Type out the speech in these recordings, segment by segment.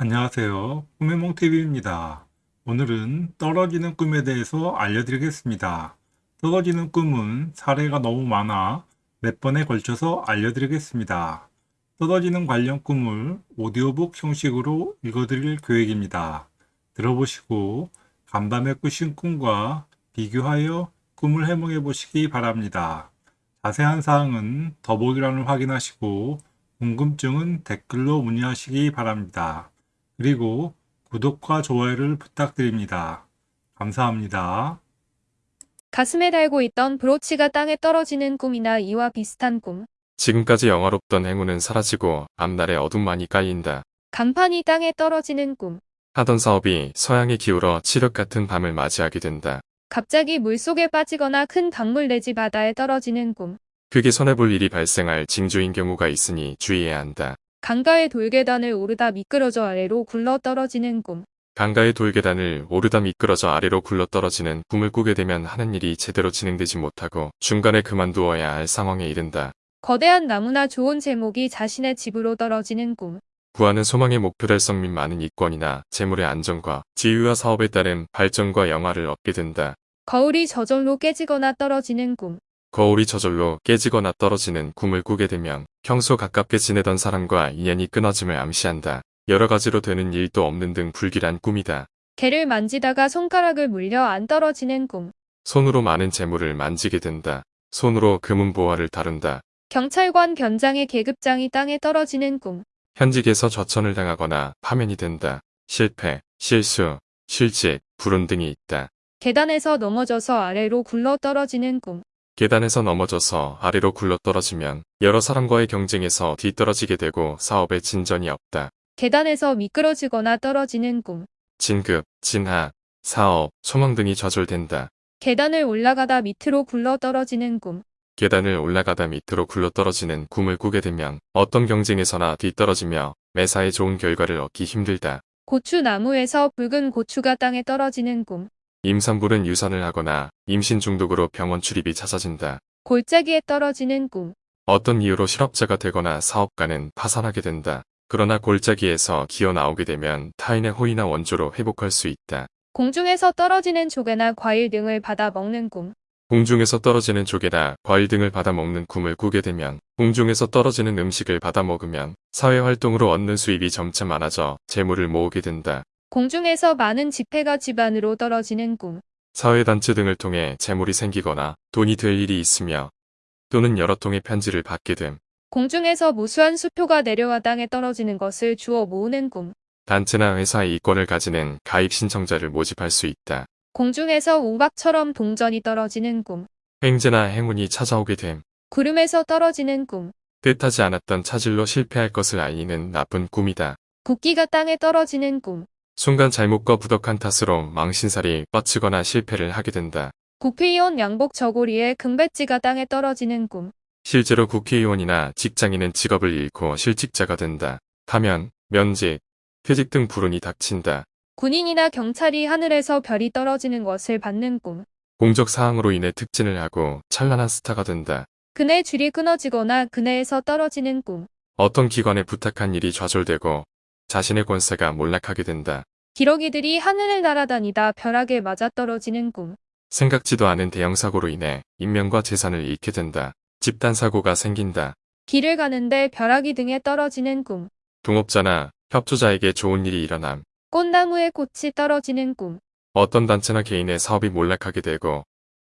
안녕하세요. 꿈의 몽TV입니다. 오늘은 떨어지는 꿈에 대해서 알려드리겠습니다. 떨어지는 꿈은 사례가 너무 많아 몇 번에 걸쳐서 알려드리겠습니다. 떨어지는 관련 꿈을 오디오북 형식으로 읽어드릴 계획입니다. 들어보시고 간밤에 꾸신 꿈과 비교하여 꿈을 해몽해 보시기 바랍니다. 자세한 사항은 더보기란을 확인하시고 궁금증은 댓글로 문의하시기 바랍니다. 그리고 구독과 좋아요를 부탁드립니다. 감사합니다. 가슴에 달고 있던 브로치가 땅에 떨어지는 꿈이나 이와 비슷한 꿈. 지금까지 영화롭던 행운은 사라지고 앞날에 어둠만이 깔린다. 간판이 땅에 떨어지는 꿈. 하던 사업이 서양에 기울어 칠흑 같은 밤을 맞이하게 된다. 갑자기 물속에 빠지거나 큰 강물 내지 바다에 떨어지는 꿈. 크게 손해볼 일이 발생할 징조인 경우가 있으니 주의해야 한다. 강가의 돌계단을 오르다 미끄러져 아래로 굴러 떨어지는 꿈. 강가의 돌계단을 오르다 미끄러져 아래로 굴러 떨어지는 꿈을 꾸게 되면 하는 일이 제대로 진행되지 못하고 중간에 그만두어야 할 상황에 이른다. 거대한 나무나 좋은 제목이 자신의 집으로 떨어지는 꿈. 구하는 소망의 목표 달성 및 많은 이권이나 재물의 안정과 지위와 사업에 따른 발전과 영화를 얻게 된다. 거울이 저절로 깨지거나 떨어지는 꿈. 거울이 저절로 깨지거나 떨어지는 꿈을 꾸게 되면 평소 가깝게 지내던 사람과 인연이 끊어짐을 암시한다. 여러 가지로 되는 일도 없는 등 불길한 꿈이다. 개를 만지다가 손가락을 물려 안 떨어지는 꿈. 손으로 많은 재물을 만지게 된다. 손으로 금은 보화를 다룬다. 경찰관 견장의 계급장이 땅에 떨어지는 꿈. 현직에서 좌천을 당하거나 파면이 된다. 실패, 실수, 실직, 불운 등이 있다. 계단에서 넘어져서 아래로 굴러 떨어지는 꿈. 계단에서 넘어져서 아래로 굴러떨어지면 여러 사람과의 경쟁에서 뒤떨어지게 되고 사업에 진전이 없다. 계단에서 미끄러지거나 떨어지는 꿈. 진급, 진학, 사업, 소망 등이 좌절된다. 계단을 올라가다 밑으로 굴러 떨어지는 꿈. 계단을 올라가다 밑으로 굴러떨어지는 꿈을 꾸게 되면 어떤 경쟁에서나 뒤떨어지며 매사에 좋은 결과를 얻기 힘들다. 고추나무에서 붉은 고추가 땅에 떨어지는 꿈. 임산부는 유산을 하거나 임신 중독으로 병원 출입이 잦아진다. 골짜기에 떨어지는 꿈. 어떤 이유로 실업자가 되거나 사업가는 파산하게 된다. 그러나 골짜기에서 기어 나오게 되면 타인의 호의나 원조로 회복할 수 있다. 공중에서 떨어지는 조개나 과일 등을 받아 먹는 꿈. 공중에서 떨어지는 조개나 과일 등을 받아 먹는 꿈을 꾸게 되면 공중에서 떨어지는 음식을 받아 먹으면 사회활동으로 얻는 수입이 점차 많아져 재물을 모으게 된다. 공중에서 많은 지폐가 집 안으로 떨어지는 꿈. 사회단체 등을 통해 재물이 생기거나 돈이 될 일이 있으며 또는 여러 통의 편지를 받게 됨. 공중에서 무수한 수표가 내려와 땅에 떨어지는 것을 주워 모으는 꿈. 단체나 회사의 이권을 가지는 가입 신청자를 모집할 수 있다. 공중에서 우박처럼 동전이 떨어지는 꿈. 횡재나 행운이 찾아오게 됨. 구름에서 떨어지는 꿈. 뜻하지 않았던 차질로 실패할 것을 알리는 나쁜 꿈이다. 국기가 땅에 떨어지는 꿈. 순간 잘못과 부덕한 탓으로 망신살이 뻗치거나 실패를 하게 된다. 국회의원 양복 저고리에 금배지가 땅에 떨어지는 꿈. 실제로 국회의원이나 직장인은 직업을 잃고 실직자가 된다. 파면, 면직, 퇴직 등 불운이 닥친다. 군인이나 경찰이 하늘에서 별이 떨어지는 것을 받는 꿈. 공적 사항으로 인해 특진을 하고 찬란한 스타가 된다. 그네 줄이 끊어지거나 그네에서 떨어지는 꿈. 어떤 기관에 부탁한 일이 좌절되고 자신의 권세가 몰락하게 된다. 기러기들이 하늘을 날아다니다 벼락에 맞아떨어지는 꿈. 생각지도 않은 대형 사고로 인해 인명과 재산을 잃게 된다. 집단 사고가 생긴다. 길을 가는데 벼락이 등에 떨어지는 꿈. 동업자나 협조자에게 좋은 일이 일어남. 꽃나무에 꽃이 떨어지는 꿈. 어떤 단체나 개인의 사업이 몰락하게 되고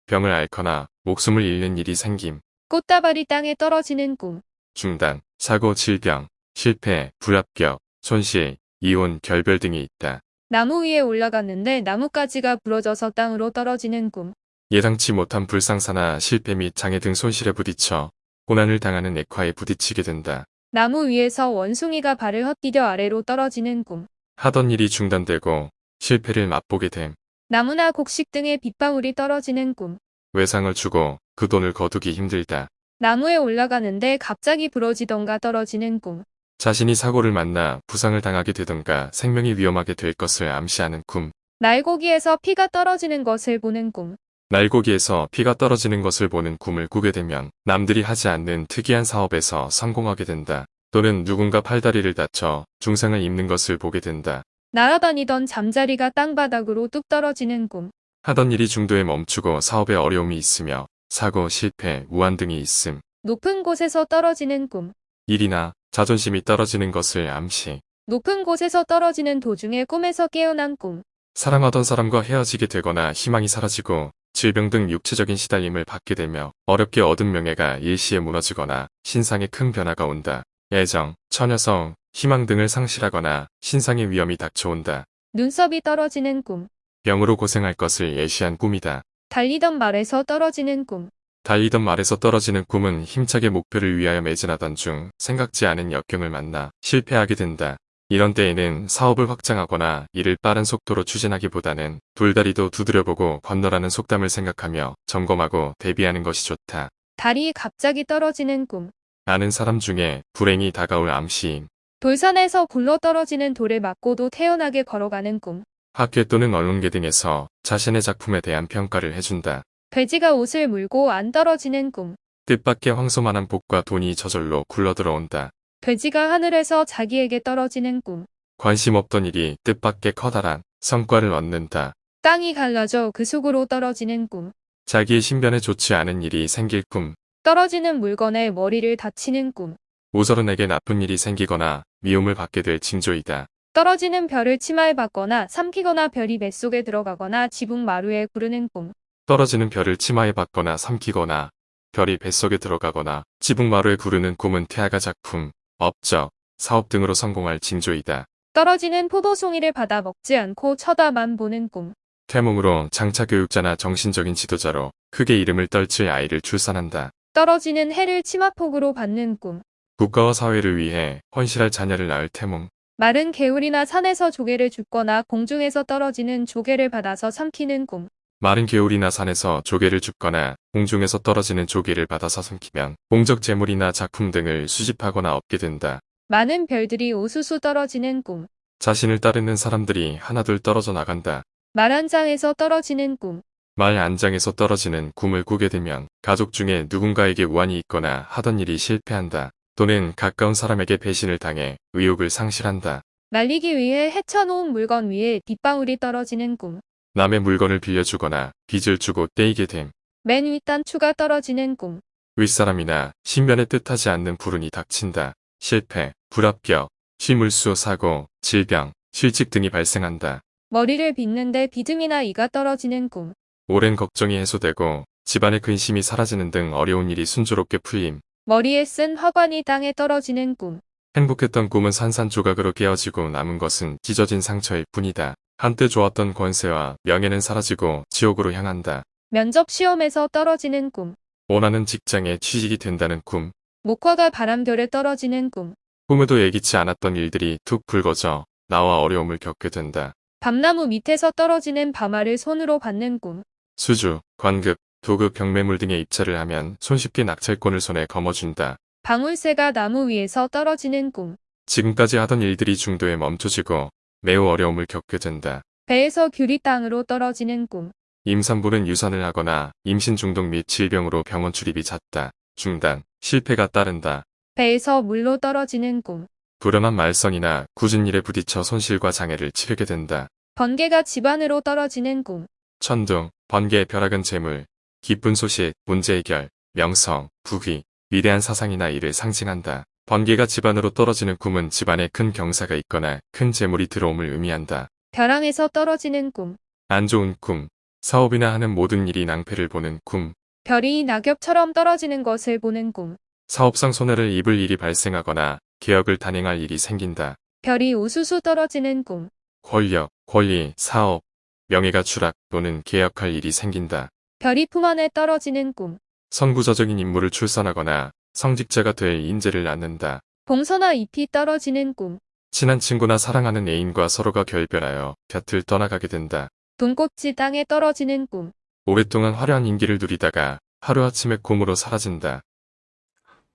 병을 앓거나 목숨을 잃는 일이 생김. 꽃다발이 땅에 떨어지는 꿈. 중단, 사고, 질병, 실패, 불합격, 손실, 이혼, 결별 등이 있다. 나무 위에 올라갔는데 나뭇가지가 부러져서 땅으로 떨어지는 꿈. 예상치 못한 불상사나 실패 및 장애 등 손실에 부딪혀 고난을 당하는 액화에 부딪히게 된다. 나무 위에서 원숭이가 발을 헛디뎌 아래로 떨어지는 꿈. 하던 일이 중단되고 실패를 맛보게 됨. 나무나 곡식 등의 빗방울이 떨어지는 꿈. 외상을 주고 그 돈을 거두기 힘들다. 나무에 올라가는데 갑자기 부러지던가 떨어지는 꿈. 자신이 사고를 만나 부상을 당하게 되던가 생명이 위험하게 될 것을 암시하는 꿈. 날고기에서 피가 떨어지는 것을 보는 꿈. 날고기에서 피가 떨어지는 것을 보는 꿈을 꾸게 되면 남들이 하지 않는 특이한 사업에서 성공하게 된다. 또는 누군가 팔다리를 다쳐 중상을 입는 것을 보게 된다. 날아다니던 잠자리가 땅바닥으로 뚝 떨어지는 꿈. 하던 일이 중도에 멈추고 사업에 어려움이 있으며 사고, 실패, 우한 등이 있음. 높은 곳에서 떨어지는 꿈. 일이나 자존심이 떨어지는 것을 암시. 높은 곳에서 떨어지는 도중에 꿈에서 깨어난 꿈. 사랑하던 사람과 헤어지게 되거나 희망이 사라지고 질병 등 육체적인 시달림을 받게 되며 어렵게 얻은 명예가 일시에 무너지거나 신상에 큰 변화가 온다. 애정, 처녀성, 희망 등을 상실하거나 신상의 위험이 닥쳐온다. 눈썹이 떨어지는 꿈. 병으로 고생할 것을 예시한 꿈이다. 달리던 말에서 떨어지는 꿈. 달리던 말에서 떨어지는 꿈은 힘차게 목표를 위하여 매진하던 중 생각지 않은 역경을 만나 실패하게 된다. 이런 때에는 사업을 확장하거나 일을 빠른 속도로 추진하기보다는 돌다리도 두드려보고 건너라는 속담을 생각하며 점검하고 대비하는 것이 좋다. 다리 갑자기 떨어지는 꿈. 아는 사람 중에 불행이 다가올 암시임. 돌산에서 굴러 떨어지는 돌을 맞고도 태연하게 걸어가는 꿈. 학회 또는 언론계 등에서 자신의 작품에 대한 평가를 해준다. 돼지가 옷을 물고 안 떨어지는 꿈. 뜻밖의 황소만한 복과 돈이 저절로 굴러들어온다. 돼지가 하늘에서 자기에게 떨어지는 꿈. 관심 없던 일이 뜻밖의 커다란 성과를 얻는다. 땅이 갈라져 그 속으로 떨어지는 꿈. 자기의 신변에 좋지 않은 일이 생길 꿈. 떨어지는 물건에 머리를 다치는 꿈. 오저른에게 나쁜 일이 생기거나 미움을 받게 될 징조이다. 떨어지는 별을 치마에 박거나 삼키거나 별이 뱃속에 들어가거나 지붕 마루에 구르는 꿈. 떨어지는 별을 치마에 박거나 삼키거나 별이 뱃속에 들어가거나 지붕마루에 구르는 꿈은 태아가 작품, 업적, 사업 등으로 성공할 징조이다. 떨어지는 포도송이를 받아 먹지 않고 쳐다만 보는 꿈. 태몽으로 장차교육자나 정신적인 지도자로 크게 이름을 떨칠 아이를 출산한다. 떨어지는 해를 치마폭으로 받는 꿈. 국가와 사회를 위해 헌실할 자녀를 낳을 태몽. 마른 개울이나 산에서 조개를 줍거나 공중에서 떨어지는 조개를 받아서 삼키는 꿈. 마른 개울이나 산에서 조개를 줍거나 공중에서 떨어지는 조개를 받아서 삼키면 공적 재물이나 작품 등을 수집하거나 얻게 된다. 많은 별들이 우수수 떨어지는 꿈. 자신을 따르는 사람들이 하나둘 떨어져 나간다. 말한 장에서 떨어지는 꿈. 말 안장에서 떨어지는 꿈을 꾸게 되면 가족 중에 누군가에게 우환이 있거나 하던 일이 실패한다. 또는 가까운 사람에게 배신을 당해 의욕을 상실한다. 날리기 위해 헤쳐놓은 물건 위에 빗방울이 떨어지는 꿈. 남의 물건을 빌려주거나 빚을 주고 떼이게 됨. 맨 윗단추가 떨어지는 꿈. 윗사람이나 신변에 뜻하지 않는 불운이 닥친다. 실패, 불합격, 실물수 사고, 질병, 실직 등이 발생한다. 머리를 빗는데 비듬이나 이가 떨어지는 꿈. 오랜 걱정이 해소되고 집안의 근심이 사라지는 등 어려운 일이 순조롭게 풀림. 머리에 쓴 화관이 땅에 떨어지는 꿈. 행복했던 꿈은 산산조각으로 깨어지고 남은 것은 찢어진 상처일 뿐이다. 한때 좋았던 권세와 명예는 사라지고 지옥으로 향한다. 면접 시험에서 떨어지는 꿈. 원하는 직장에 취직이 된다는 꿈. 목화가 바람결에 떨어지는 꿈. 꿈에도 예기치 않았던 일들이 툭 불거져 나와 어려움을 겪게 된다. 밤나무 밑에서 떨어지는 밤알을 손으로 받는 꿈. 수주, 관급, 도급, 경매물 등에 입찰을 하면 손쉽게 낙찰권을 손에 거머쥔다. 방울새가 나무 위에서 떨어지는 꿈. 지금까지 하던 일들이 중도에 멈춰지고 매우 어려움을 겪게 된다. 배에서 귤이 땅으로 떨어지는 꿈. 임산부는 유산을 하거나 임신 중독 및 질병으로 병원 출입이 잦다. 중단, 실패가 따른다. 배에서 물로 떨어지는 꿈. 불안한 말썽이나 굳은 일에 부딪혀 손실과 장애를 치르게 된다. 번개가 집안으로 떨어지는 꿈. 천둥, 번개, 벼락은 재물, 기쁜 소식, 문제 해결, 명성, 부귀, 위대한 사상이나 일을 상징한다. 번개가 집안으로 떨어지는 꿈은 집안에 큰 경사가 있거나 큰 재물이 들어옴을 의미한다. 벼랑에서 떨어지는 꿈. 안 좋은 꿈, 사업이나 하는 모든 일이 낭패를 보는 꿈, 별이 낙엽처럼 떨어지는 것을 보는 꿈. 사업상 손해를 입을 일이 발생하거나 개혁을 단행할 일이 생긴다. 별이 우수수 떨어지는 꿈. 권력, 권리, 사업, 명예가 추락 또는 개혁할 일이 생긴다. 별이 품 안에 떨어지는 꿈. 선구자적인 인물을 출산하거나 성직자가 될 인재를 낳는다. 봉서나 잎이 떨어지는 꿈. 친한 친구나 사랑하는 애인과 서로가 결별하여 곁을 떠나가게 된다. 돈꽃이 땅에 떨어지는 꿈. 오랫동안 화려한 인기를 누리다가 하루아침에 꿈으로 사라진다.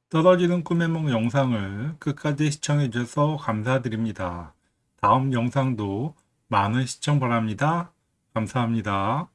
떨어지는 꿈의梦 영상을 끝까지 시청해 주셔서 감사드립니다. 다음 영상도 많은 시청 바랍니다. 감사합니다.